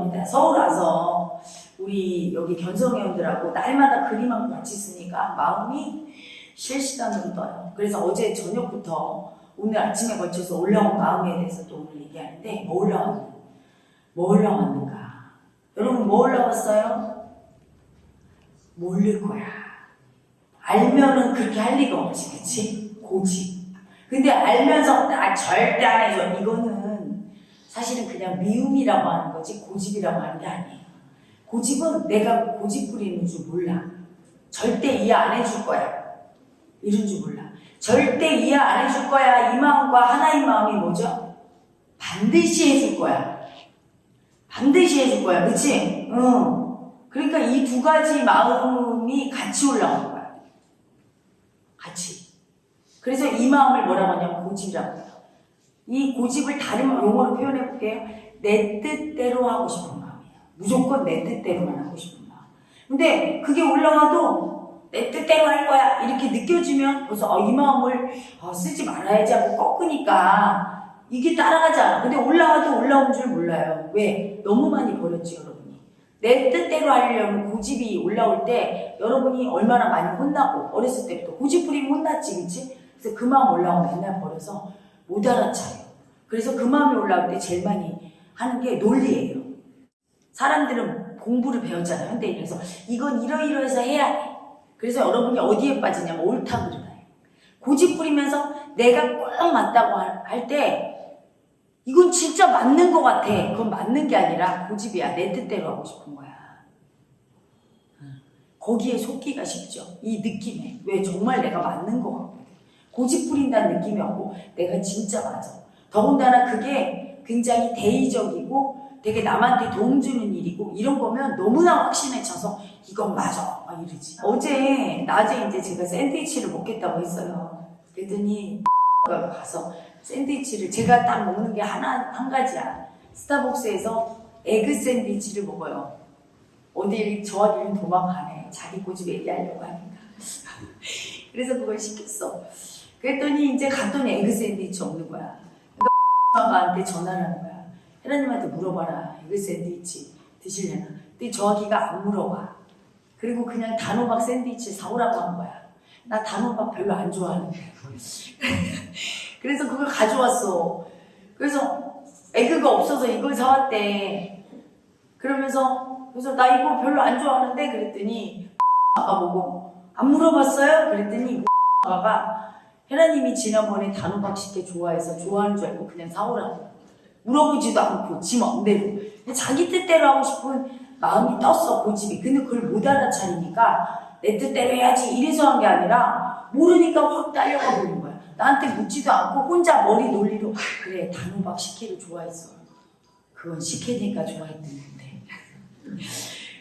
올라옵니다. 서울 와서 우리 여기 견성회원들하고 날마다 그림하고 같이 쓰니까 마음이 실시간으로 떠요. 그래서 어제 저녁부터 오늘 아침에 걸쳐서 올라온 마음에 대해서 또 오늘 얘기하는데 뭐 올라왔는가? 뭐 올라왔는가? 여러분 뭐 올라왔어요? 모를 거야. 알면은 그렇게 할 리가 없지, 그치? 고집. 근데 알면서 나 절대 안 해줘. 이거는 사실은 그냥 미움이라고 하는 거지 고집이라고 하는 게 아니에요. 고집은 내가 고집 부리는 줄 몰라. 절대 이해 안 해줄 거야. 이런 줄 몰라. 절대 이해 안 해줄 거야. 이 마음과 하나의 마음이 뭐죠? 반드시 해줄 거야. 반드시 해줄 거야. 그치? 응. 그러니까 이 두 가지 마음이 같이 올라오는 거야. 같이. 그래서 이 마음을 뭐라고 하냐면 고집이라고. 이 고집을 다른 용어로 표현해 볼게요. 내 뜻대로 하고 싶은 마음이에요. 무조건 내 뜻대로만 하고 싶은 마음. 근데 그게 올라와도 내 뜻대로 할 거야. 이렇게 느껴지면 벌써 어, 이 마음을 어, 쓰지 말아야지 하고 꺾으니까 이게 따라가지 않아. 근데 올라와도 올라온 줄 몰라요. 왜? 너무 많이 버렸지, 여러분이. 내 뜻대로 하려면 고집이 올라올 때 여러분이 얼마나 많이 혼나고 어렸을 때부터 고집 부리면 혼났지, 그치? 그래서 그 마음 올라오면 맨날 버려서 못 알아차요. 그래서 그 마음이 올라올 때 제일 많이 하는 게 논리예요. 사람들은 공부를 배웠잖아요. 현대인에서 이건 이러이러해서 해야 해. 그래서 여러분이 어디에 빠지냐면 옳다 그르다 해. 고집 부리면서 내가 꼭 맞다고 할 때 이건 진짜 맞는 것 같아. 그건 맞는 게 아니라 고집이야. 내 뜻대로 하고 싶은 거야. 거기에 속기가 쉽죠. 이 느낌에. 왜 정말 내가 맞는 것 같거든. 고집 부린다는 느낌이 없고 내가 진짜 맞아. 더군다나 그게 굉장히 대의적이고 되게 남한테 도움 주는 일이고 이런 거면 너무나 확신에 차서 이건 맞아 막 이러지. 어제 낮에 이제 제가 샌드위치를 먹겠다고 했어요. 그랬더니 가 가서 샌드위치를 제가 딱 먹는 게 하나 한 가지야. 스타벅스에서 에그 샌드위치를 먹어요. 어디 저한테는 도망가네. 자기 고집 얘기하려고 하니까. 그래서 그걸 시켰어. 그랬더니 이제 갔더니 egg 샌드위치 없는 거야. 그러니까 나한테 전화를 하는 거야. 혜라님한테 물어봐라. egg 샌드위치 드실래나? 근데 저기가 안 물어봐. 그리고 그냥 단호박 샌드위치 사오라고 한 거야. 나 단호박 별로 안 좋아하는데. 그래서 그걸 가져왔어. 그래서 egg가 없어서 이걸 사왔대. 그러면서 그래서 나 이거 별로 안 좋아하는데 그랬더니 아까 보고 안 물어봤어요? 그랬더니 아가 혜라님이 지난번에 단호박 식혜 좋아해서 좋아하는 줄 알고 그냥 사오라고 물어보지도 않고 지 맘대로 자기 뜻대로 하고 싶은 마음이 떴어 고집이. 근데 그걸 못 알아차리니까 내 뜻대로 해야지 이래서 한 게 아니라 모르니까 확 딸려가 버린 거야. 나한테 묻지도 않고 혼자 머리 논리로 그래 단호박 식혜를 좋아했어. 그건 식혜니까 좋아했던 건데.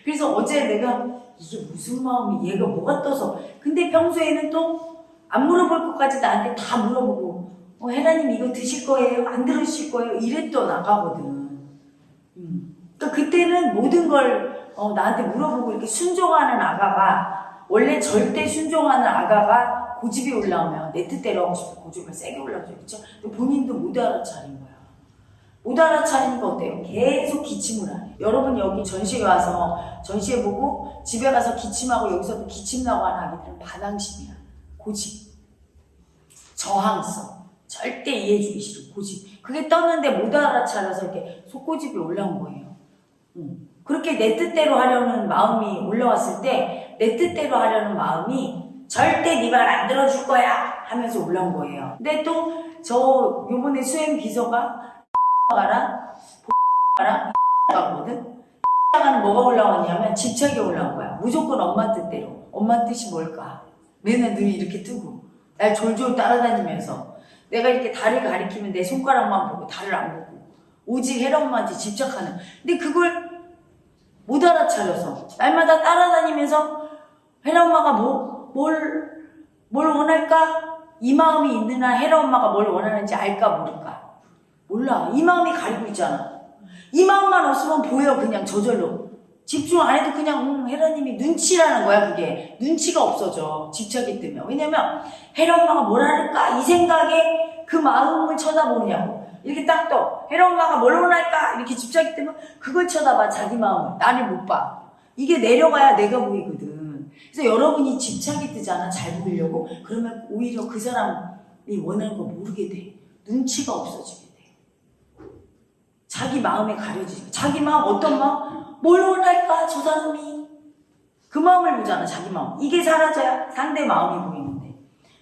그래서 어제 내가 이게 무슨 마음이 얘가 뭐가 떠서. 근데 평소에는 또 안 물어볼 것까지 나한테 다 물어보고 어, 혜라님 이거 드실 거예요? 안 들으실 거예요? 이랬던 아가거든 음. 그러니까 그때는 모든 걸 어, 나한테 물어보고 이렇게 순종하는 아가가 원래 절대 순종하는 아가가 고집이 올라오면 내 뜻대로 하고 싶어 고집을 세게 올라오죠 그렇죠? 본인도 못 알아차린 거야 못 알아차리는 거 어때요? 계속 기침을 하네 여러분 여기 전시회 와서 전시회 보고 집에 가서 기침하고 여기서도 기침 나고 하는 아기들은 반항심이야 고집. 저항성. 절대 이해해주기 싫은 고집. 그게 떴는데 못 알아차려서 이렇게 속고집이 올라온 거예요. 음. 그렇게 내 뜻대로 하려는 마음이 올라왔을 때 내 뜻대로 하려는 마음이 절대 네 말 안 들어줄 거야 하면서 올라온 거예요. 근데 또 저 요번에 수행 비서가 가라 가라 가거든? 가는 뭐가 올라왔냐면 집착이 올라온 거야. 무조건 엄마 뜻대로. 엄마 뜻이 뭘까 맨날 눈이 이렇게 뜨고 날 졸졸 따라다니면서 내가 이렇게 달을 가리키면 내 손가락만 보고 달을 안 보고 오직 혜라 엄마한테 집착하는. 근데 그걸 못 알아차려서 날마다 따라다니면서 혜라 엄마가 뭐, 뭘, 뭘 원할까? 이 마음이 있는 한 혜라 엄마가 뭘 원하는지 알까 모를까? 몰라. 이 마음이 가리고 있잖아. 이 마음만 없으면 보여 그냥 저절로 집중 안 해도 그냥 음, 혜라님이 눈치라는 거야 그게. 눈치가 없어져. 집착이 뜨면 왜냐면 혜라 엄마가 뭘 할까? 이 생각에 그 마음을 쳐다보느냐고. 이렇게 딱떠. 혜라 엄마가 뭘 원할까? 이렇게 집착이 뜨면 그걸 쳐다봐 자기 마음을. 나를 못 봐. 이게 내려가야 내가 보이거든. 그래서 여러분이 집착이 뜨잖아? 잘 보이려고? 그러면 오히려 그 사람이 원하는 거 모르게 돼. 눈치가 없어지게. 돼 자기 마음에 가려지고 자기 마음 어떤 마음? 뭘 원할까? 저 사람이. 그 마음을 보잖아 자기 마음. 이게 사라져야 상대 마음이 보이는데.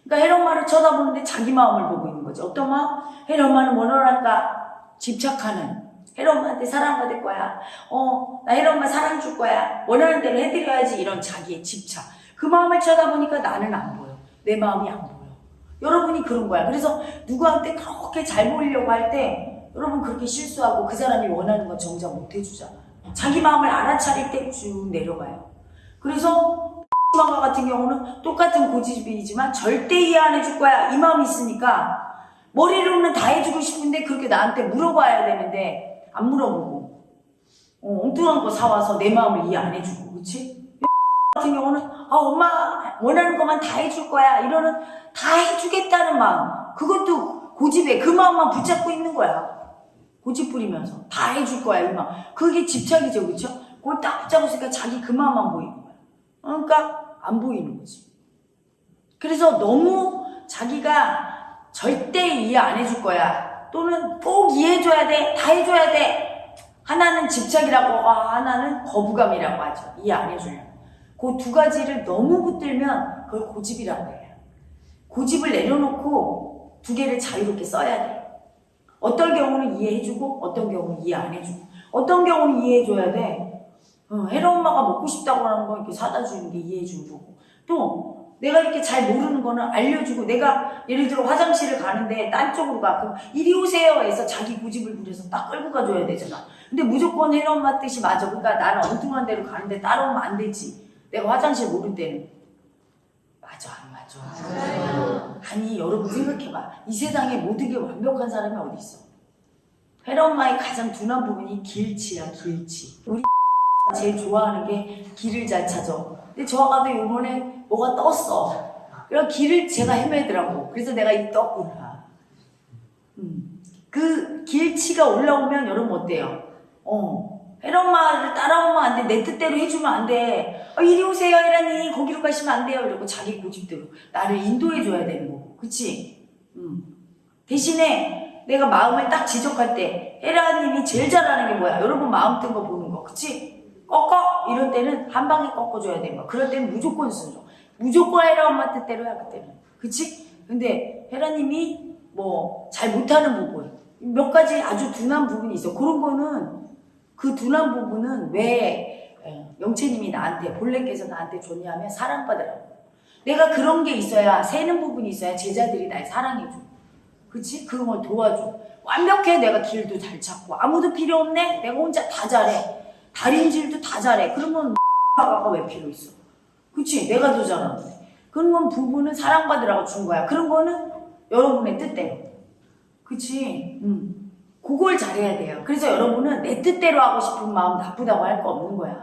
그러니까 혜령마를 쳐다보는데 자기 마음을 보고 있는 거지. 어떤 마음? 혜령마는 뭘 원할까? 집착하는. 혜령마한테 사랑받을 거야. 어나 혜령마 사랑 줄 거야. 원하는 대로 해드려야지. 이런 자기의 집착. 그 마음을 쳐다보니까 나는 안 보여. 내 마음이 안 보여. 여러분이 그런 거야. 그래서 누구한테 그렇게 잘 보이려고 할때 여러분 그렇게 실수하고 그 사람이 원하는 건 정작 못 해주잖아 자기 마음을 알아차릴 때 쭉 내려가요. 그래서 마가 같은 경우는 똑같은 고집이지만 절대 이해 안 해줄 거야. 이 마음이 있으니까 머리로는 다 해주고 싶은데 그렇게 나한테 물어봐야 되는데 안 물어보고. 어, 엉뚱한 거 사와서 내 마음을 이해 안 해주고 그치? 같은 경우는 아 엄마 원하는 것만 다 해줄 거야. 이러는 다 해주겠다는 마음. 그것도 고집에 그 마음만 붙잡고 있는 거야 고집 부리면서 다 해줄 거야 이 마음 그게 집착이죠 그쵸? 그걸 딱 붙잡으니까 자기 그 마음만 보이는 거야. 그러니까 안 보이는 거지. 그래서 너무 자기가 절대 이해 안 해줄 거야. 또는 꼭 이해해줘야 돼 다 해줘야 돼. 하나는 집착이라고 아, 하나는 거부감이라고 하죠. 이해 안 해주려면. 그 두 가지를 너무 붙들면 그걸 고집이라고 해요. 고집을 내려놓고 두 개를 자유롭게 써야 돼 어떤 경우는 이해해주고 어떤 경우는 이해 안 해주고. 어떤 경우는 이해해줘야 돼. 어, 혜라 엄마가 먹고 싶다고 하는 거 이렇게 사다 주는 게 이해해주는 거고. 또 내가 이렇게 잘 모르는 거는 알려주고 내가 예를 들어 화장실을 가는데 딴 쪽으로 가. 그럼 이리 오세요 해서 자기 고집을 부려서 딱 끌고 가줘야 되잖아 근데 무조건 혜라 엄마 뜻이 맞아. 그러니까 나는 엉뚱한 데로 가는데 따라오면 안 되지. 내가 화장실 모를 때는. 맞아 안 맞아 아니 여러분 생각해봐. 이 세상에 모든 게 완벽한 사람이 어디 있어? 혜라 엄마의 가장 둔한 부분이 길치야 길치. 우리 제일 좋아하는 게 길을 잘 찾아. 근데 저 아가도 요번에 뭐가 떴어. 그래서 길을 제가 헤매더라고. 그래서 내가 이 떴구나. 음. 그 길치가 올라오면 여러분 어때요? 어 혜라 엄마를 따라오면 안 돼. 내 뜻대로 해주면 안 돼. 어, 이리 오세요, 혜라님. 거기로 가시면 안 돼요. 이러고 자기 고집대로 나를 인도해줘야 되는 거고. 그치? 음. 대신에 내가 마음을 딱 지적할 때 혜라님이 제일 잘하는 게 뭐야? 여러분 마음 뜬 거 보는 거. 그치? 꺾어! 이럴 때는 한 방에 꺾어줘야 되는 거야. 그럴 때는 무조건 순종. 무조건 혜라 엄마 뜻대로 해, 그때는. 그치? 근데 혜라님이 뭐 잘 못하는 부분, 몇 가지 아주 둔한 부분이 있어. 그런 거는 그 둔한 부분은 왜 예, 영채님이 나한테 본래께서 나한테 줬냐면 사랑받으라고. 내가 그런 게 있어야 새는 부분이 있어야 제자들이 날 사랑해줘. 그치? 그런 걸 도와줘. 완벽해. 내가 길도 잘 찾고. 아무도 필요 없네. 내가 혼자 다 잘해. 다림질도 다 잘해. 그러면 아가 왜 필요 있어? 그치? 내가 더 잘하는데 그런 건 부부는 사랑받으라고 준 거야. 그런 거는 여러분의 뜻대로. 그치? 응. 그걸 잘해야 돼요. 그래서 여러분은 내 뜻대로 하고 싶은 마음 나쁘다고 할 거 없는 거야.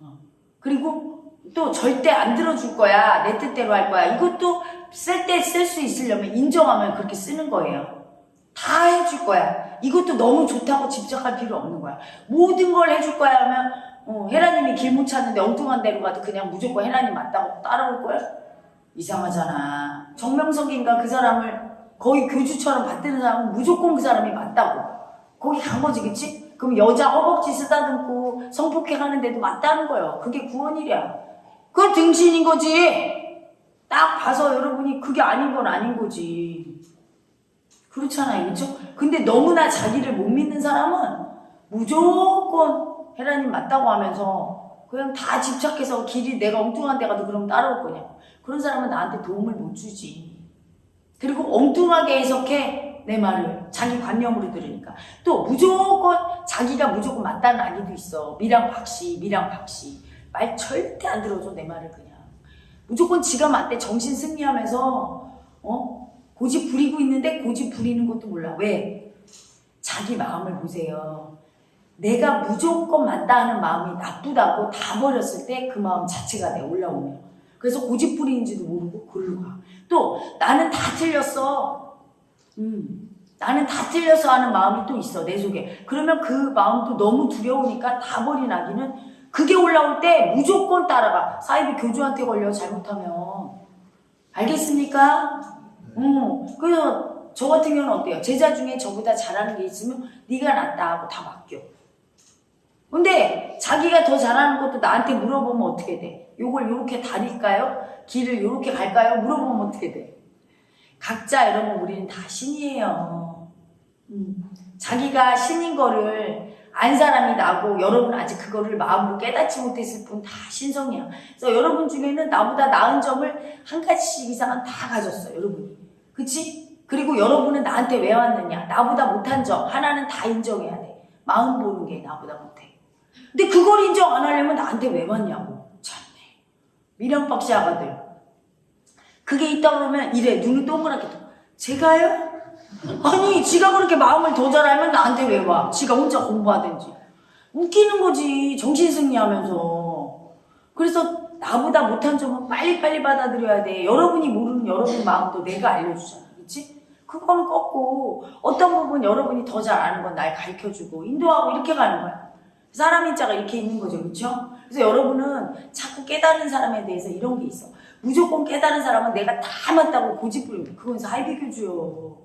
어. 그리고 또 절대 안 들어줄 거야. 내 뜻대로 할 거야. 이것도 쓸 때 쓸 수 있으려면 인정하면 그렇게 쓰는 거예요. 다 해줄 거야. 이것도 너무 좋다고 집착할 필요 없는 거야. 모든 걸 해줄 거야 하면 어, 혜라님이 길 못 찾는데 엉뚱한 데로 가도 그냥 무조건 혜라님 맞다고 따라올 거야? 이상하잖아. 정명석인가 그 사람을 거의 교주처럼 받드는 사람은 무조건 그 사람이 맞다고. 거기 간 거지, 그치? 그럼 여자 허벅지 쓰다듬고 성폭행 하는 데도 맞다는 거예요. 그게 구원이랴. 그건 등신인 거지. 딱 봐서 여러분이 그게 아닌 건 아닌 거지. 그렇잖아요, 그쵸? 근데 너무나 자기를 못 믿는 사람은 무조건 혜라님 맞다고 하면서 그냥 다 집착해서 길이 내가 엉뚱한 데 가도 그럼 따라올 거냐. 그런 사람은 나한테 도움을 못 주지. 그리고 엉뚱하게 해석해 내 말을 자기 관념으로 들으니까. 또 무조건 자기가 무조건 맞다는 아기도 있어. 미랑 박씨 미랑 박씨. 말 절대 안 들어줘 내 말을 그냥. 무조건 지가 맞대 정신 승리하면서. 어? 고집 부리고 있는데 고집 부리는 것도 몰라. 왜? 자기 마음을 보세요. 내가 무조건 맞다 하는 마음이 나쁘다고 다 버렸을 때 그 마음 자체가 내 올라오네요. 그래서 고집부리인지도 모르고 글로 가. 또 나는 다 틀렸어. 음, 나는 다 틀렸어 하는 마음이 또 있어 내 속에. 그러면 그 마음도 너무 두려우니까 다 버린 아기는 그게 올라올 때 무조건 따라가. 사이비 교주한테 걸려 잘못하면. 알겠습니까? 음, 그래서 저 같은 경우는 어때요? 제자 중에 저보다 잘하는 게 있으면 네가 낫다 하고 다 맡겨. 근데 자기가 더 잘하는 것도 나한테 물어보면 어떻게 돼? 요걸 요렇게 다릴까요? 길을 요렇게 갈까요? 물어보면 어떻게 돼? 각자 여러분 우리는 다 신이에요. 음, 자기가 신인 거를 안 사람이 나고 여러분 아직 그거를 마음으로 깨닫지 못했을 뿐 다 신성이야. 그래서 여러분 중에는 나보다 나은 점을 한 가지씩 이상은 다 가졌어 여러분이. 그치? 그리고 여러분은 나한테 왜 왔느냐? 나보다 못한 점 하나는 다 인정해야 돼. 마음 보는 게 나보다 못해. 근데 그걸 인정 안 하려면 나한테 왜 왔냐고. 참네. 미련박씨 아가들. 그게 있다 그러면 이래 눈을 동그랗게 떠. 제가요? 아니 지가 그렇게 마음을 더 잘하면 나한테 왜 와? 지가 혼자 공부하든지. 웃기는 거지 정신승리하면서. 그래서 나보다 못한 점은 빨리빨리 받아들여야 돼. 여러분이 모르는 여러분 마음도 내가 알려주잖아. 그치? 그거는 꺾고 어떤 부분 여러분이 더 잘 아는 건 날 가르쳐주고 인도하고 이렇게 가는 거야. 사람 인 자가 이렇게 있는 거죠. 그렇죠? 그래서 여러분은 자꾸 깨달은 사람에 대해서 이런 게 있어. 무조건 깨달은 사람은 내가 다 맞다고 고집 부리는 그건 사이비교주요.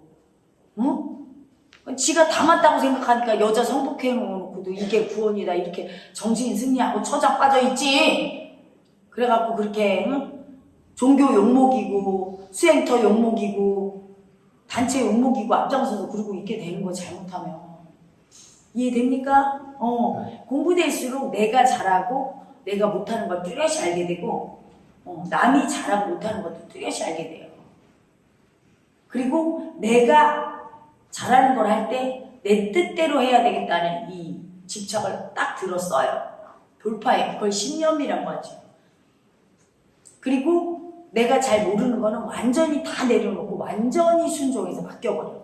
응? 지가 다 맞다고 생각하니까 여자 성폭해 놓고도 이게 구원이다 이렇게 정신 승리하고 처자 빠져 있지. 그래갖고 그렇게 응? 종교 욕먹이고 수행터 욕먹이고 단체 욕먹이고 앞장서서 그러고 있게 되는 거 잘못하면 이해됩니까? 어 공부될수록 내가 잘하고 내가 못하는 걸 뚜렷이 알게 되고 어, 남이 잘하고 못하는 것도 뚜렷이 알게 돼요. 그리고 내가 잘하는 걸 할 때 내 뜻대로 해야 되겠다는 이 집착을 딱 들었어요. 돌파해. 그걸 신념이라고 하죠. 그리고 내가 잘 모르는 거는 완전히 다 내려놓고 완전히 순종해서 맡겨버려.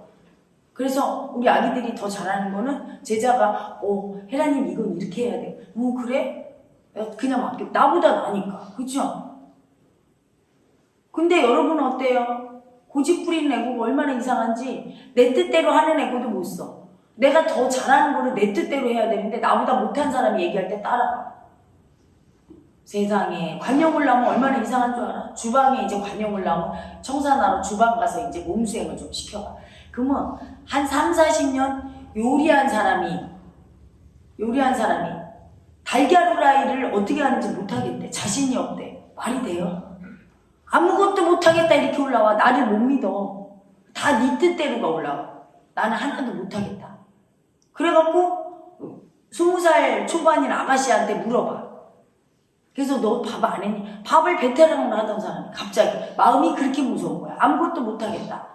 그래서 우리 아기들이 더 잘하는 거는 제자가 어 혜라님 이건 이렇게 해야 돼. 어 그래? 야, 그냥 맡겨. 나보다 나니까. 그죠? 근데 여러분은 어때요? 고집 부리는 애고가 얼마나 이상한지 내 뜻대로 하는 애고도 못 써. 내가 더 잘하는 거를 내 뜻대로 해야 되는데 나보다 못한 사람이 얘기할 때 따라가. 세상에 관용을 나면 얼마나 이상한 줄 알아? 주방에 이제 관용을 나면 청산하러 주방 가서 이제 몸수행을 좀 시켜봐. 그러면 한 3, 40년 요리한 사람이 요리한 사람이 달걀 후라이를 어떻게 하는지 못하겠대. 자신이 없대. 말이 돼요? 아무것도 못하겠다 이렇게 올라와. 나를 못 믿어. 다 네 뜻대로가 올라와. 나는 하나도 못하겠다. 그래갖고 스무 살 초반인 아가씨한테 물어봐. 그래서 너 밥 안 했니? 밥을 베테랑으로 하던 사람이 갑자기 마음이 그렇게 무서운 거야. 아무것도 못하겠다.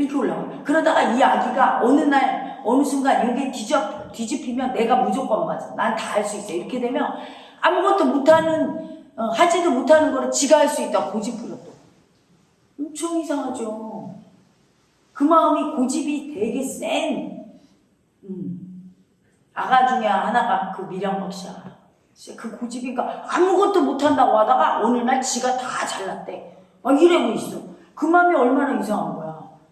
이렇게 올라와. 그러다가 이 아기가 어느 날 어느 순간 이게 뒤집, 뒤집히면 내가 무조건 맞아. 난 다 할 수 있어. 이렇게 되면 아무것도 못하는 어, 하지도 못하는 거를 지가 할 수 있다. 고집부려 또. 엄청 이상하죠. 그 마음이 고집이 되게 센 음. 아가 중에 하나가 그 미량박 씨야. 진짜 그 고집이니까 아무것도 못한다고 하다가 어느 날 지가 다 잘났대. 막 이러고 있어. 그 마음이 얼마나 이상한 거야.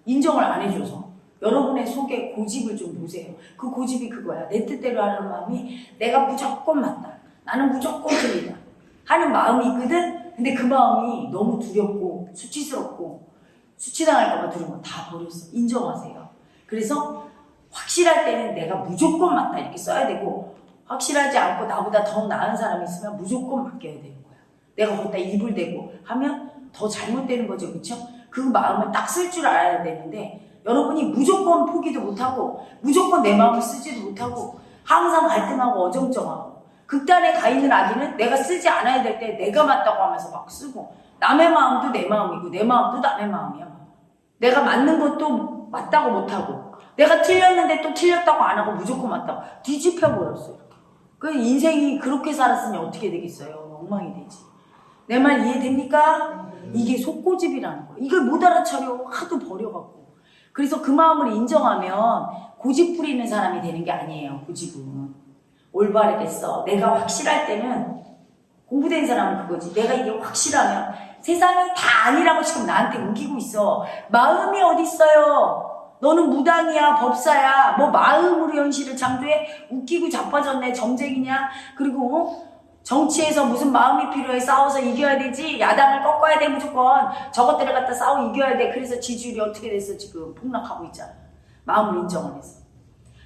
인정을 안 해줘서. 여러분의 속에 고집을 좀 보세요. 그 고집이 그거야. 내 뜻대로 하는 마음이 내가 무조건 맞다. 나는 무조건 틀리다. 하는 마음이 있거든? 근데 그 마음이 너무 두렵고 수치스럽고 수치당할까봐 두려운 거다 버렸어. 인정하세요. 그래서 확실할 때는 내가 무조건 맞다 이렇게 써야 되고 확실하지 않고 나보다 더 나은 사람이 있으면 무조건 맡겨야 되는 거야. 내가 거기다 입을 대고 하면 더 잘못되는 거죠. 그쵸? 그 마음을 딱 쓸 줄 알아야 되는데 여러분이 무조건 포기도 못하고 무조건 내 마음을 쓰지도 못하고 항상 갈등하고 어정쩡하고 극단에 가 있는 아기는 내가 쓰지 않아야 될 때 내가 맞다고 하면서 막 쓰고 남의 마음도 내 마음이고 내 마음도 남의 마음이야. 내가 맞는 것도 맞다고 못하고 내가 틀렸는데 또 틀렸다고 안 하고 무조건 맞다고 뒤집혀 버렸어 이렇게. 그 인생이 그렇게 살았으니 어떻게 되겠어요? 엉망이 되지. 내 말 이해됩니까? 이게 속고집이라는 거야. 이걸 못 알아차려 하도 버려갖고. 그래서 그 마음을 인정하면 고집 부리는 사람이 되는 게 아니에요. 고집은. 올바르겠어. 내가 확실할 때는 공부된 사람은 그거지. 내가 이게 확실하면 세상이 다 아니라고 지금 나한테 우기고 있어. 마음이 어딨어요? 너는 무당이야, 법사야, 뭐 마음으로 현실을 창조해? 웃기고 자빠졌네, 점쟁이냐? 그리고 어? 정치에서 무슨 마음이 필요해? 싸워서 이겨야 되지? 야당을 꺾어야 돼, 무조건. 저것들을 갖다 싸워 이겨야 돼. 그래서 지지율이 어떻게 됐어, 지금? 폭락하고 있잖아. 마음을 인정 안 해서.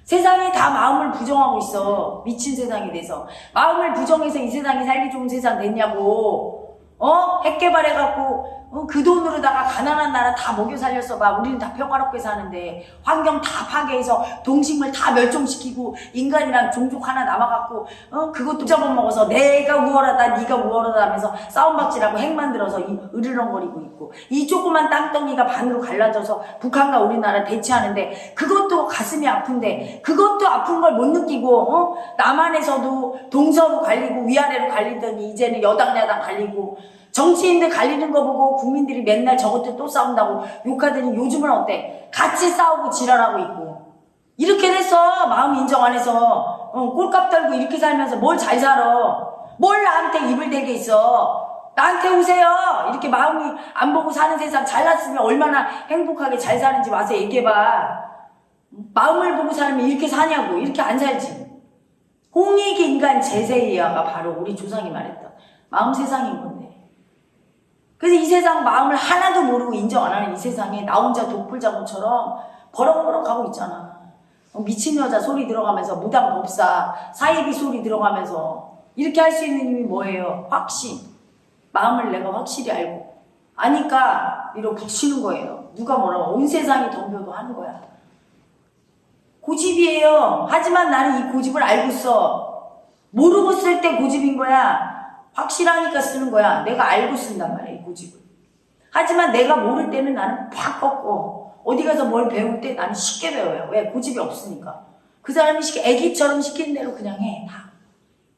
세상이 다 마음을 부정하고 있어. 미친 세상이 돼서. 마음을 부정해서 이 세상이 살기 좋은 세상 됐냐고. 어? 핵 개발해갖고, 어? 그 돈으로다가 가난한 나라 다 먹여 살렸어 봐. 우리는 다 평화롭게 사는데. 환경 다 파괴해서 동식물 다 멸종시키고, 인간이랑 종족 하나 남아갖고, 어? 그것도 잡아먹어서 내가 우월하다, 네가 우월하다 하면서 싸움박질하고 핵 만들어서 이 으르렁거리고 있고, 이 조그만 땅덩이가 반으로 갈라져서 북한과 우리나라 대치하는데, 그것도 가슴이 아픈데, 그것도 아픈 걸 못 느끼고, 어? 남한에서도 동서로 갈리고 위아래로 갈리더니 이제는 여당 야당 갈리고 정치인들 갈리는 거 보고 국민들이 맨날 저것들 또 싸운다고 욕하더니 요즘은 어때? 같이 싸우고 지랄하고 있고. 이렇게 돼서 마음 인정 안 해서 어, 꼴값 떨고 이렇게 살면서 뭘 잘 살아? 뭘 나한테 입을 대게 있어? 나한테 오세요! 이렇게 마음이 안 보고 사는 세상 잘났으면 얼마나 행복하게 잘 사는지 와서 얘기해봐. 마음을 보고 살면 이렇게 사냐고. 이렇게 안 살지. 홍익인간 제세이야가 바로 우리 조상이 말했던 마음 세상인 건데. 그래서 이 세상 마음을 하나도 모르고 인정 안 하는 이 세상에 나 혼자 독불장군처럼 버럭버럭 하고 있잖아. 어, 미친 여자 소리 들어가면서 무당 법사 사이비 소리 들어가면서 이렇게 할 수 있는 힘이 뭐예요? 확신. 마음을 내가 확실히 알고 아니까 이러고 붙이는 거예요. 누가 뭐라고 온 세상이 덤벼도 하는 거야. 고집이에요. 하지만 나는 이 고집을 알고 써. 모르고 쓸 때 고집인 거야. 확실하니까 쓰는 거야. 내가 알고 쓴단 말이야, 이 고집을. 하지만 내가 모를 때는 나는 팍 꺾고, 어디 가서 뭘 배울 때 나는 쉽게 배워요. 왜? 고집이 없으니까. 그 사람이 시키, 애기처럼 시키는 대로 그냥 해, 다.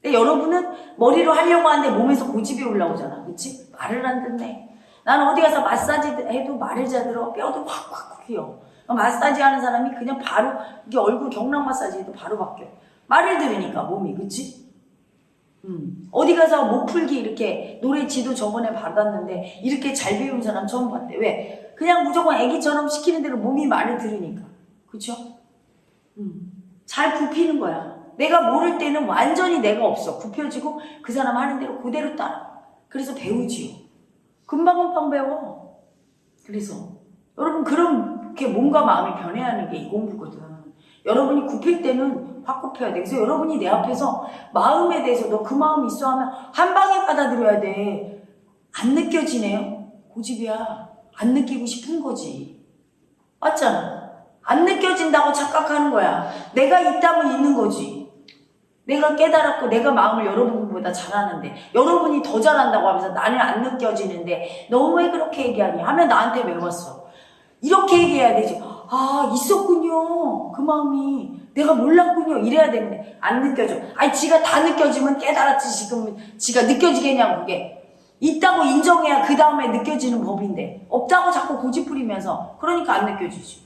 근데 여러분은 머리로 하려고 하는데 몸에서 고집이 올라오잖아. 그치? 말을 안 듣네. 나는 어디 가서 마사지 해도 말을 잘 들어. 뼈도 확확 휘어. 마사지 하는 사람이 그냥 바로, 이게 얼굴 경락 마사지 해도 바로 바뀌어. 말을 들으니까 몸이, 그치? 음. 어디 가서 목 풀기 이렇게 노래 지도 저번에 받았는데 이렇게 잘 배운 사람 처음 봤대. 왜? 그냥 무조건 애기처럼 시키는 대로 몸이 말을 들으니까. 그쵸? 음. 잘 굽히는 거야. 내가 모를 때는 완전히 내가 없어. 굽혀지고 그 사람 하는 대로 그대로 따라. 그래서 배우지요. 금방 금방 배워. 그래서 여러분 그렇게 몸과 마음이 변해야 하는 게 이 공부거든. 여러분이 굽힐 때는 확 굽혀야 돼. 그래서 여러분이 내 앞에서 마음에 대해서 너 그 마음 있어 하면 한 방에 받아들여야 돼. 안 느껴지네요? 고집이야. 안 느끼고 싶은 거지. 맞잖아. 안 느껴진다고 착각하는 거야. 내가 있다면 있는 거지. 내가 깨달았고 내가 마음을 여러분보다 잘하는데 여러분이 더 잘한다고 하면서 나는 안 느껴지는데 너 왜 그렇게 얘기하니? 하면 나한테 왜 왔어? 이렇게 얘기해야 되지. 아 있었군요. 그 마음이 내가 몰랐군요. 이래야 되는데 안 느껴져. 아니 지가 다 느껴지면 깨달았지 지금 지가 느껴지겠냐고 그게. 있다고 인정해야 그 다음에 느껴지는 법인데 없다고 자꾸 고집 부리면서 그러니까 안 느껴지지.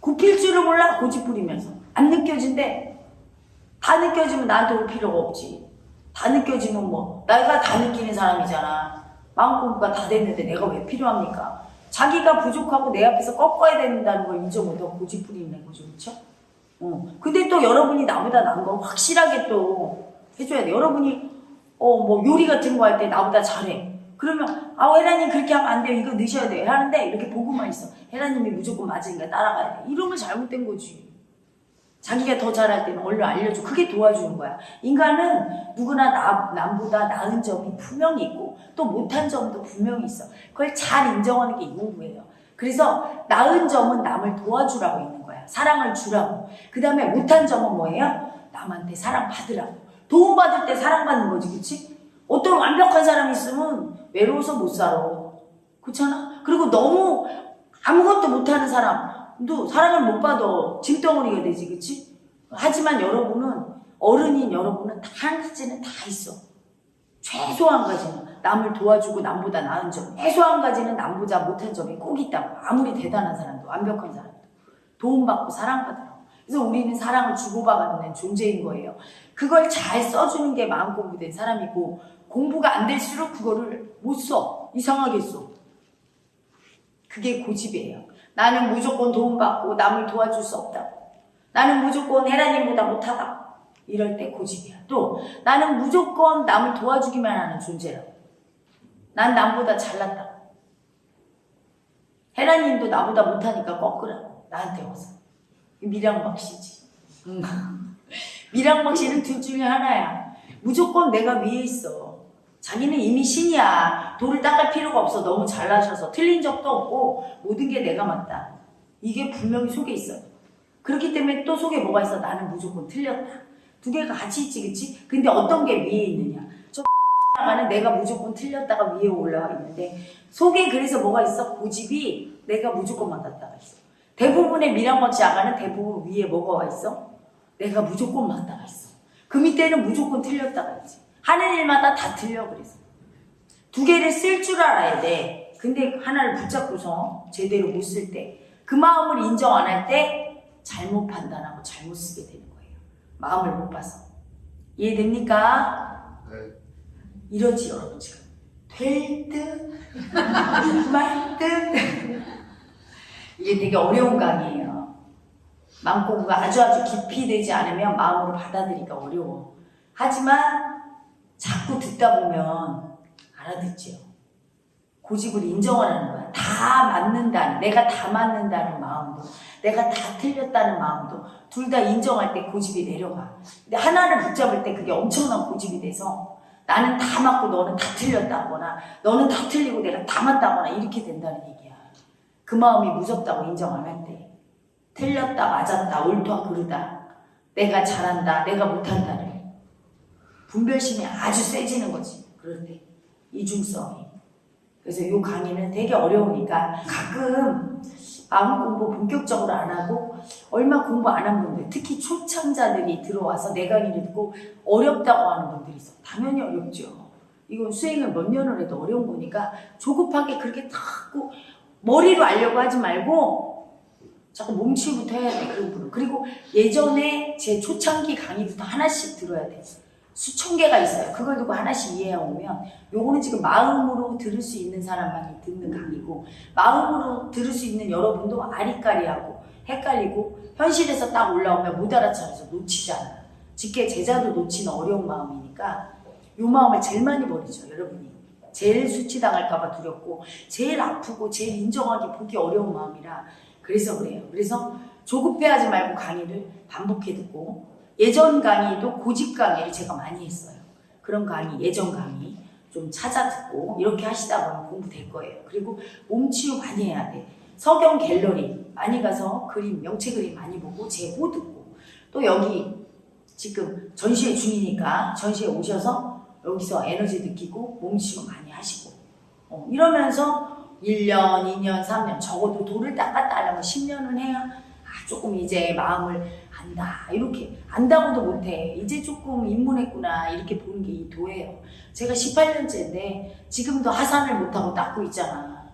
굽힐 줄을 몰라 고집 부리면서 안 느껴진대. 다 느껴지면 나한테 올 필요가 없지. 다 느껴지면 뭐 내가 다 느끼는 사람이잖아. 마음 공부가 다 됐는데 내가 왜 필요합니까? 자기가 부족하고 내 앞에서 꺾어야 된다는 걸 인정 못하고 고집 부리는 거죠. 그렇죠? 어. 근데 또 여러분이 나보다 나은 거 확실하게 또 해줘야 돼. 여러분이 어 뭐 요리 같은 거 할 때 나보다 잘해. 그러면 아 헤라님 그렇게 하면 안 돼요. 이거 넣으셔야 돼요. 하는데 이렇게 보고만 있어. 헤라님이 무조건 맞으니까 따라가야 돼. 이러면 잘못된 거지. 자기가 더 잘할 때는 얼른 알려줘. 그게 도와주는 거야. 인간은 누구나 나, 남보다 나은 점이 분명히 있고 또 못한 점도 분명히 있어. 그걸 잘 인정하는 게이 공부예요. 그래서 나은 점은 남을 도와주라고 있는 거야. 사랑을 주라고. 그 다음에 못한 점은 뭐예요? 남한테 사랑받으라고. 도움받을 때 사랑받는 거지, 그치? 어떤 완벽한 사람이 있으면 외로워서 못 살아. 그렇잖아? 그리고 너무 아무것도 못하는 사람도 사랑을 못 받아. 짐덩어리가 되지, 그치? 하지만 여러분은, 어른인 여러분은 다한 가지는 다 있어. 최소한 가지는 남을 도와주고 남보다 나은 점. 최소한 가지는 남보다 못한 점이 꼭 있다고. 아무리 대단한 사람도, 완벽한 사람 도. 도움받고 사랑받으라고. 그래서 우리는 사랑을 주고받는 존재인 거예요. 그걸 잘 써주는 게 마음 공부된 사람이고 공부가 안 될수록 그거를 못 써. 이상하게 써. 그게 고집이에요. 나는 무조건 도움받고 남을 도와줄 수 없다고. 나는 무조건 헤라님보다 못하다. 이럴 때 고집이야. 또 나는 무조건 남을 도와주기만 하는 존재라고. 난 남보다 잘났다. 헤라님도 나보다 못하니까 꺾으라고. 나한테 와서. 미량박 씨지. 응. 미량박 씨는 둘 중에 하나야. 무조건 내가 위에 있어. 자기는 이미 신이야. 돌을 닦을 필요가 없어. 너무 잘나셔서. 틀린 적도 없고, 모든 게 내가 맞다. 이게 분명히 속에 있어요. 그렇기 때문에 또 속에 뭐가 있어? 나는 무조건 틀렸다. 두 개가 같이 있지, 그치? 근데 어떤 게 위에 있느냐? 저 나가는 내가 무조건 틀렸다가 위에 올라와 있는데, 속에 그래서 뭐가 있어? 고집이 내가 무조건 맞았다가 있어. 대부분의 미량박씨 아가는 대부분 위에 뭐가 와 있어? 내가 무조건 맞다가 있어. 그 밑에는 무조건 틀렸다가 있지. 하는 일마다 다 틀려, 그래서. 두 개를 쓸 줄 알아야 돼. 근데 하나를 붙잡고서 제대로 못 쓸 때, 그 마음을 인정 안 할 때 잘못 판단하고 잘못 쓰게 되는 거예요. 마음을 못 봐서. 이해됩니까? 네. 이러지, 여러분, 지금. 될 듯, 말 듯. 이게 되게 어려운 강의예요. 마음 공부가 아주 아주 깊이 되지 않으면 마음으로 받아들이기가 어려워. 하지만 자꾸 듣다 보면 알아듣지요. 고집을 인정하라는 거야. 다 맞는다는, 내가 다 맞는다는 마음도, 내가 다 틀렸다는 마음도 둘 다 인정할 때 고집이 내려가. 근데 하나를 붙잡을 때 그게 엄청난 고집이 돼서 나는 다 맞고 너는 다 틀렸다거나 너는 다 틀리고 내가 다 맞다거나 이렇게 된다는 얘기야. 그 마음이 무섭다고 인정 안할 때. 틀렸다, 맞았다, 옳다, 그르다. 내가 잘한다, 내가 못한다를. 분별심이 아주 세지는 거지. 그럴 때. 이중성이. 그래서 이 강의는 되게 어려우니까 가끔 마음 공부 본격적으로 안 하고 얼마 공부 안 한 분들, 특히 초창자들이 들어와서 내 강의를 듣고 어렵다고 하는 분들이 있어. 당연히 어렵죠. 이건 수행을 몇 년을 해도 어려운 거니까 조급하게 그렇게 자꾸 머리로 알려고 하지 말고 자꾸 몸치부터 해야 돼, 그런 분은. 그리고 예전에 제 초창기 강의부터 하나씩 들어야 돼. 수천 개가 있어요. 그걸 두고 하나씩 이해해 오면 요거는 지금 마음으로 들을 수 있는 사람만이 듣는 강의고 마음으로 들을 수 있는 여러분도 아리까리하고 헷갈리고 현실에서 딱 올라오면 못 알아차려서 놓치잖아. 직계 제자도 놓치는 어려운 마음이니까 요 마음을 제일 많이 버리죠, 여러분이. 제일 수치당할까봐 두렵고 제일 아프고 제일 인정하기 보기 어려운 마음이라 그래서 그래요. 그래서 조급해하지 말고 강의를 반복해 듣고 예전 강의도 고집 강의를 제가 많이 했어요. 그런 강의, 예전 강의 좀 찾아 듣고 이렇게 하시다 보면 공부 될 거예요. 그리고 몸치유 많이 해야 돼. 서경 갤러리 많이 가서 그림, 명체 그림 많이 보고 제보 듣고 또 여기 지금 전시회 중이니까 전시회 오셔서 여기서 에너지 느끼고 몸치유 많이 하시고. 어, 이러면서 1년, 2년, 3년 적어도 돌을 닦았다 하려면 10년은 해야 아, 조금 이제 마음을 안다. 이렇게 안다고도 못해. 이제 조금 입문했구나 이렇게 보는 게 이 도예요. 제가 18년째인데 지금도 하산을 못하고 닦고 있잖아.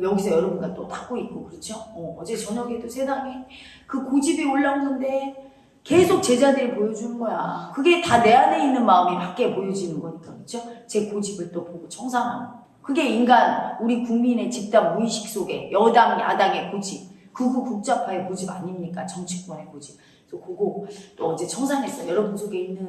여기서 여러분과 또 닦고 있고 그렇죠? 어, 어제 저녁에도 세상에 그 고집이 올라오는데 계속 제자들이 보여주는 거야 그게 다 내 안에 있는 마음이 밖에 보여지는 거니까 그렇죠 제 고집을 또 보고 청산하고 그게 인간 우리 국민의 집단 무의식 속에 여당 야당의 고집 극우 국자파의 고집 아닙니까 정치권의 고집 그래서 그거 또 어제 청산했어요. 여러분 속에 있는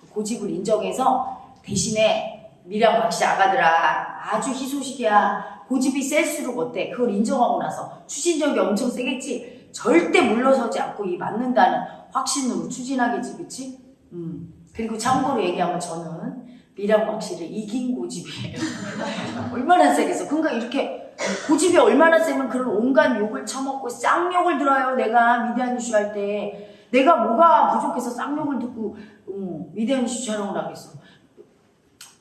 그 고집을 인정해서 대신에 미량 박씨 아가들아 아주 희소식이야. 고집이 셀수록 어때? 그걸 인정하고 나서 추진력이 엄청 세겠지? 절대 물러서지 않고 이 맞는다는 확신으로 추진하겠지, 그치? 음. 그리고 참고로 얘기하면 저는 미량 박씨를 이긴 고집이에요. 얼마나 세겠어. 그러니까 이렇게 고집이 얼마나 세면 그런 온갖 욕을 처먹고 쌍욕을 들어요. 내가 미디안 이슈 할 때. 내가 뭐가 부족해서 쌍욕을 듣고 음, 미디안 이슈 촬영을 하겠어.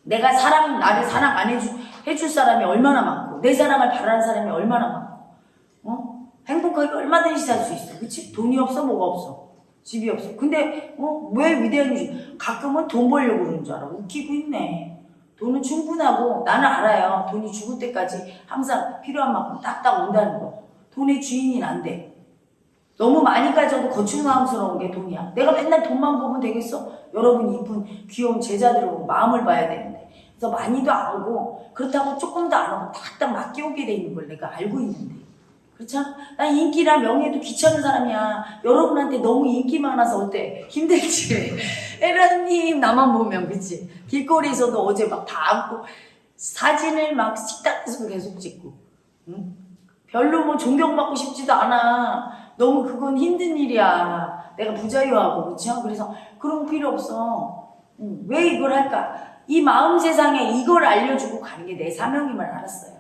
내가 사랑, 나를 사랑 안 해주, 해줄 사람이 얼마나 많고, 내 사랑을 바라는 사람이 얼마나 많고, 어? 행복하게 얼마든지 살 수 있어. 그치? 돈이 없어, 뭐가 없어. 집이 없어. 근데, 어, 왜 위대한 이슈? 가끔은 돈 벌려고 그러는 줄 알아. 웃기고 있네. 돈은 충분하고, 나는 알아요. 돈이 죽을 때까지 항상 필요한 만큼 딱딱 온다는 거. 돈의 주인이 안 돼. 너무 많이 가져도 거추장스러운 게 돈이야. 내가 맨날 돈만 보면 되겠어? 여러분 이쁜 귀여운 제자들을 보고 마음을 봐야 되는데. 그래서 많이도 안 오고 그렇다고 조금도 안 오고 딱딱 맡겨오게 돼 있는 걸 내가 알고 있는데. 그렇잖아? 난 인기나 명예도 귀찮은 사람이야. 여러분한테 너무 인기 많아서 어때? 힘들지? 에라님 나만 보면 그치? 길거리에서도 어제 막 다 안고 사진을 막 식당에서 계속 찍고 응? 별로 뭐 존경받고 싶지도 않아. 너무 그건 힘든 일이야. 내가 부자유하고 그렇죠? 그래서 그런 거 필요 없어. 응. 왜 이걸 할까? 이 마음 세상에 이걸 알려주고 가는 게 내 사명임을 알았어요.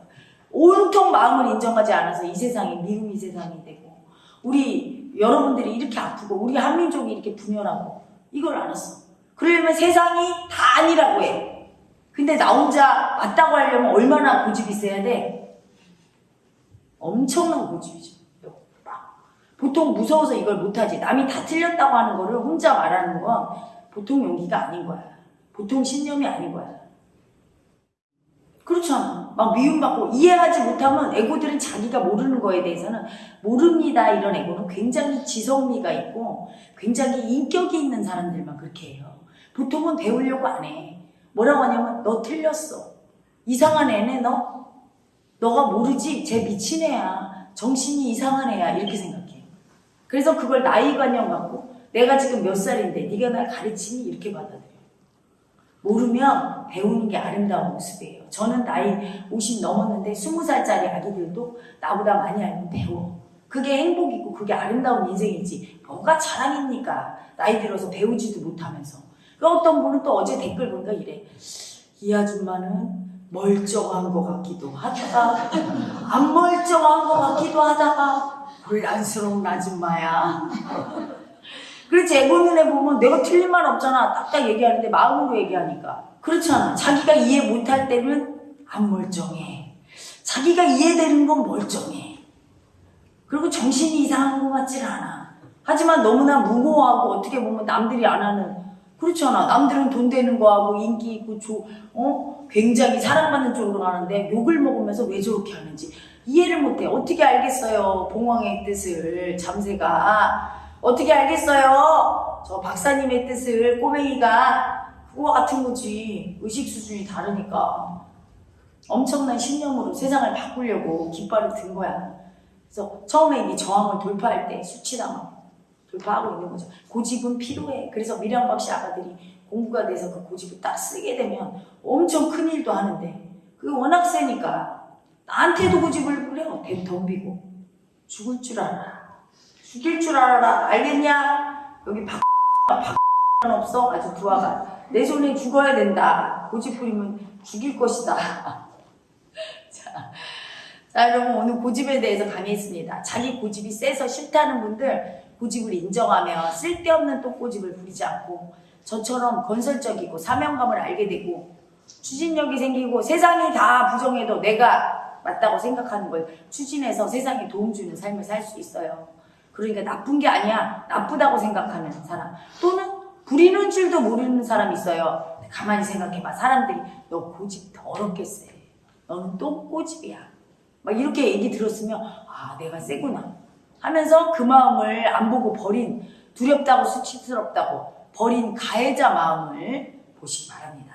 온통 마음을 인정하지 않아서 이 세상이 미움 이 세상이 되고 우리 여러분들이 이렇게 아프고 우리 한민족이 이렇게 분열하고 이걸 알았어. 그러려면 세상이 다 아니라고 해. 근데 나 혼자 맞다고 하려면 얼마나 고집이 있어야 돼? 엄청난 고집이죠. 막. 보통 무서워서 이걸 못하지. 남이 다 틀렸다고 하는 거를 혼자 말하는 건 보통 용기가 아닌 거야. 보통 신념이 아닌 거야. 그렇잖아. 막 미움받고 이해하지 못하면 에고들은 자기가 모르는 거에 대해서는 모릅니다. 이런 에고는 굉장히 지성미가 있고 굉장히 인격이 있는 사람들만 그렇게 해요. 보통은 배우려고 안 해. 뭐라고 하냐면 너 틀렸어. 이상한 애네 너. 너가 모르지? 쟤 미친 애야. 정신이 이상한 애야. 이렇게 생각해요. 그래서 그걸 나이 관념 갖고 내가 지금 몇 살인데 네가 날 가르치니? 이렇게 받아들여요. 모르면 배우는 게 아름다운 모습이에요. 저는 나이 50 넘었는데 20살짜리 아기들도 나보다 많이 알면 배워. 그게 행복이고 그게 아름다운 인생이지. 뭐가 자랑입니까? 나이 들어서 배우지도 못하면서. 그 어떤 분은 또 어제 댓글 보니까 이래. 이 아줌마는 멀쩡한 것 같기도 하다가 안 멀쩡한 것 같기도 하다가 혼란스러운 아줌마야. 그렇지. 애고 눈에 보면 내가 틀린 말 없잖아. 딱딱 얘기하는데 마음으로 얘기하니까. 그렇잖아. 자기가 이해 못할 때는 안 멀쩡해. 자기가 이해되는 건 멀쩡해. 그리고 정신이 이상한 것 같질 않아. 하지만 너무나 무모하고 어떻게 보면 남들이 안 하는. 그렇잖아. 남들은 돈 되는 거 하고 인기 있고 조, 어? 굉장히 사랑받는 쪽으로 가는데 욕을 먹으면서 왜 저렇게 하는지 이해를 못해. 어떻게 알겠어요? 봉황의 뜻을 잠새가 어떻게 알겠어요? 저 박사님의 뜻을 꼬맹이가 그거 같은 거지. 의식 수준이 다르니까. 엄청난 신념으로 세상을 바꾸려고 깃발을 든 거야. 그래서 처음에 이 저항을 돌파할 때 수치당하고 돌파하고 있는 거죠. 고집은 필요해. 그래서 미량박 씨 아가들이 공부가 돼서 그 고집을 딱 쓰게 되면 엄청 큰 일도 하는데 그게 워낙 세니까 나한테도 고집을 부려. 대 덤비고 죽을 줄 알아. 죽일 줄 알아라. 알겠냐? 여기 박, 박, 없어. 아주 부하가. 내 손에 죽어야 된다. 고집 부리면 죽일 것이다. 자, 자, 여러분 오늘 고집에 대해서 강의했습니다. 자기 고집이 세서 싫다는 분들 고집을 인정하며 쓸데없는 또 고집을 부리지 않고 저처럼 건설적이고 사명감을 알게 되고 추진력이 생기고 세상이 다 부정해도 내가 맞다고 생각하는 걸 추진해서 세상에 도움 주는 삶을 살 수 있어요. 그러니까 나쁜 게 아니야. 나쁘다고 생각하는 사람. 또는 부리는 줄도 모르는 사람이 있어요. 가만히 생각해봐. 사람들이 너 고집 더럽게 세. 너는 또 고집이야. 막 이렇게 얘기 들었으면 아 내가 세구나 하면서 그 마음을 안 보고 버린 두렵다고 수치스럽다고 버린 가해자 마음을 보시기 바랍니다.